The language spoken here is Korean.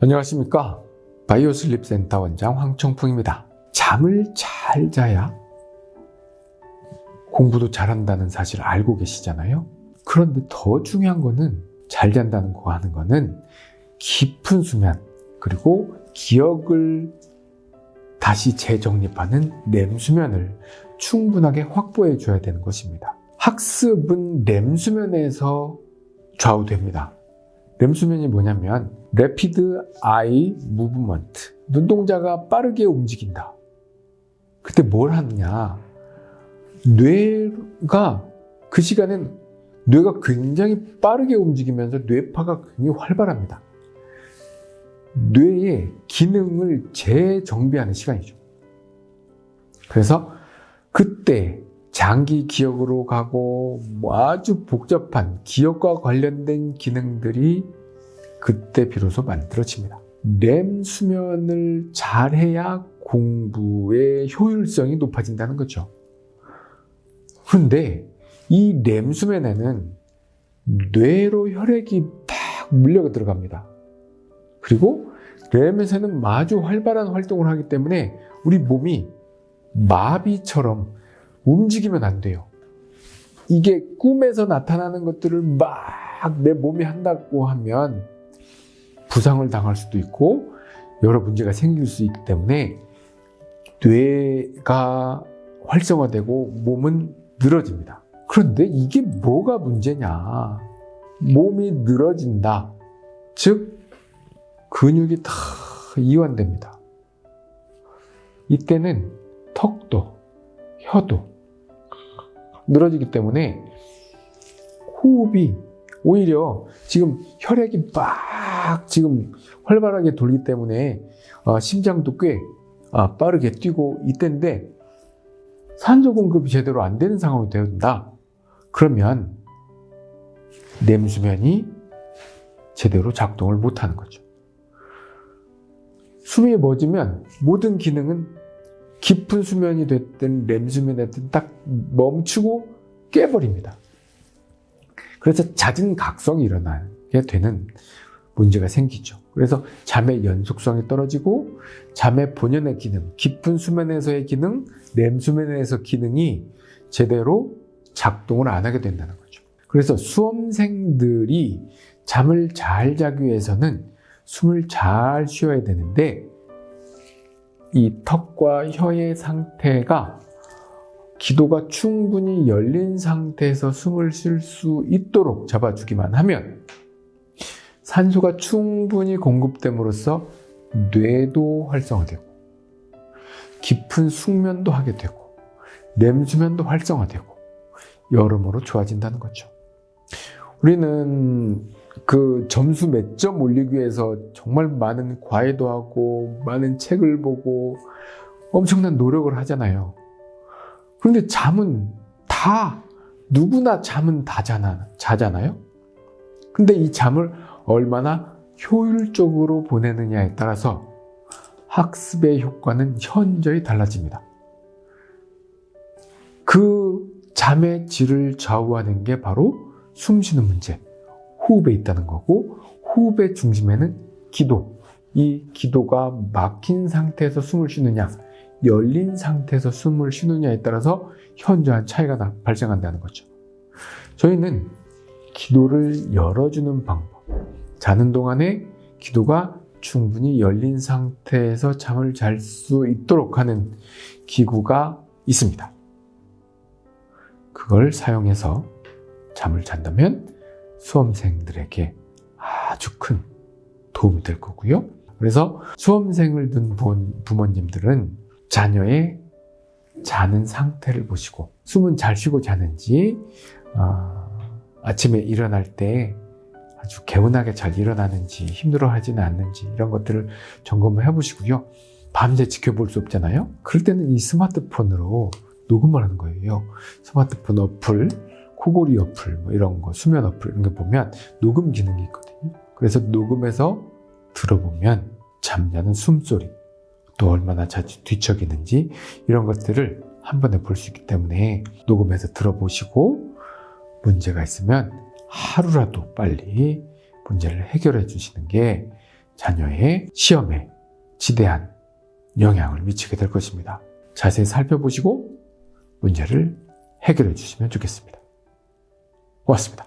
안녕하십니까? 바이오슬립센터 원장 황청풍입니다. 잠을 잘 자야 공부도 잘한다는 사실을 알고 계시잖아요. 그런데 더 중요한 거는 잘 잔다는 거 하는 거는 깊은 수면 그리고 기억을 다시 재정립하는 렘수면을 충분하게 확보해 줘야 되는 것입니다. 학습은 렘수면에서 좌우됩니다 렘수면이 뭐냐면 Rapid Eye Movement. 눈동자가 빠르게 움직인다. 그때 뭘 하느냐? 뇌가 그 시간엔 뇌가 굉장히 빠르게 움직이면서 뇌파가 굉장히 활발합니다. 뇌의 기능을 재정비하는 시간이죠. 그래서 그때 장기 기억으로 가고 뭐 아주 복잡한 기억과 관련된 기능들이 그때 비로소 만들어집니다. 렘 수면을 잘해야 공부의 효율성이 높아진다는 거죠. 그런데 이 렘 수면에는 뇌로 혈액이 딱 물려 들어갑니다. 그리고 렘에서는 아주 활발한 활동을 하기 때문에 우리 몸이 마비처럼 움직이면 안 돼요. 이게 꿈에서 나타나는 것들을 막 내 몸이 한다고 하면 부상을 당할 수도 있고 여러 문제가 생길 수 있기 때문에 뇌가 활성화되고 몸은 늘어집니다. 그런데 이게 뭐가 문제냐? 몸이 늘어진다. 즉 근육이 다 이완됩니다. 이때는 턱도 혀도 늘어지기 때문에 호흡이 오히려 지금 혈액이 막 지금 활발하게 돌기 때문에 어, 심장도 꽤 어, 빠르게 뛰고 이때인데 산소 공급이 제대로 안 되는 상황이 된다. 그러면 냄수면이 제대로 작동을 못하는 거죠. 숨이 멎으면 모든 기능은 깊은 수면이 됐든 렘수면이 됐든 딱 멈추고 깨버립니다. 그래서 잦은 각성이 일어나게 되는 문제가 생기죠. 그래서 잠의 연속성이 떨어지고 잠의 본연의 기능, 깊은 수면에서의 기능, 렘수면에서 기능이 제대로 작동을 안 하게 된다는 거죠. 그래서 수험생들이 잠을 잘 자기 위해서는 숨을 잘 쉬어야 되는데 이 턱과 혀의 상태가 기도가 충분히 열린 상태에서 숨을 쉴 수 있도록 잡아주기만 하면 산소가 충분히 공급됨으로써 뇌도 활성화되고 깊은 숙면도 하게 되고 렘수면도 활성화되고 여러모로 좋아진다는 거죠. 우리는 그 점수 몇 점 올리기 위해서 정말 많은 과외도 하고 많은 책을 보고 엄청난 노력을 하잖아요. 그런데 잠은 다 누구나 잠은 다 자나, 자잖아요. 근데 이 잠을 얼마나 효율적으로 보내느냐에 따라서 학습의 효과는 현저히 달라집니다. 그 잠의 질을 좌우하는 게 바로 숨 쉬는 문제, 호흡에 있다는 거고 호흡의 중심에는 기도, 이 기도가 막힌 상태에서 숨을 쉬느냐 열린 상태에서 숨을 쉬느냐에 따라서 현저한 차이가 나, 발생한다는 거죠. 저희는 기도를 열어주는 방법, 자는 동안에 기도가 충분히 열린 상태에서 잠을 잘 수 있도록 하는 기구가 있습니다. 그걸 사용해서 잠을 잔다면 수험생들에게 아주 큰 도움이 될 거고요. 그래서 수험생을 둔 부모님들은 자녀의 자는 상태를 보시고 숨은 잘 쉬고 자는지 어, 아침에 일어날 때 아주 개운하게 잘 일어나는지 힘들어하지는 않는지 이런 것들을 점검을 해보시고요. 밤새 지켜볼 수 없잖아요. 그럴 때는 이 스마트폰으로 녹음을 하는 거예요. 스마트폰 어플, 코골이 어플, 뭐 이런 거, 수면 어플 이런 거 보면 녹음 기능이 있거든요. 그래서 녹음해서 들어보면 잠자는 숨소리, 또 얼마나 자주 뒤척이는지 이런 것들을 한 번에 볼 수 있기 때문에 녹음해서 들어보시고 문제가 있으면 하루라도 빨리 문제를 해결해 주시는 게 자녀의 시험에 지대한 영향을 미치게 될 것입니다. 자세히 살펴보시고 문제를 해결해 주시면 좋겠습니다. 고맙습니다.